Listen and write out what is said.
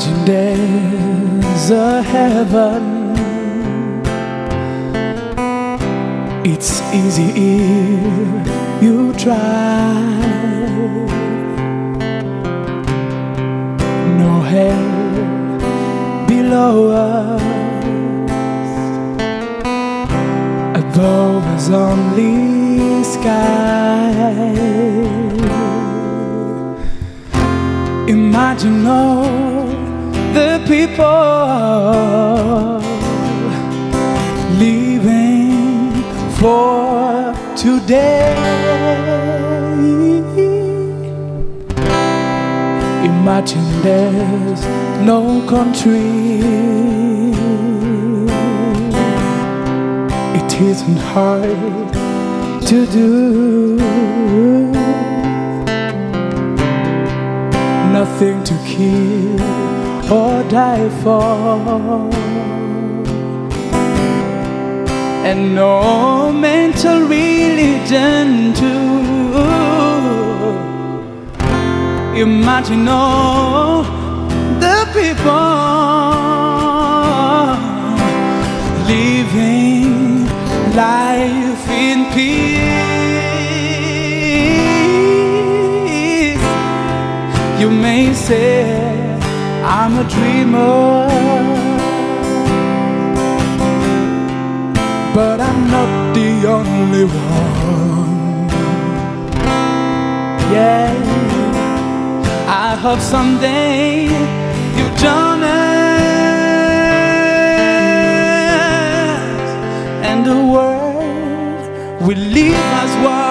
Imagine there's a heaven. It's easy if you try. No hell below us. Above us only sky. Imagine all the people living for today. Imagine there's no country. It isn't hard to do. Nothing to kill or die for. And no mental religion too Imagine all the people living life in peace. You may say I'm a dreamer, but I'm not the only one. Yeah, I hope someday you join us and the world will live as one.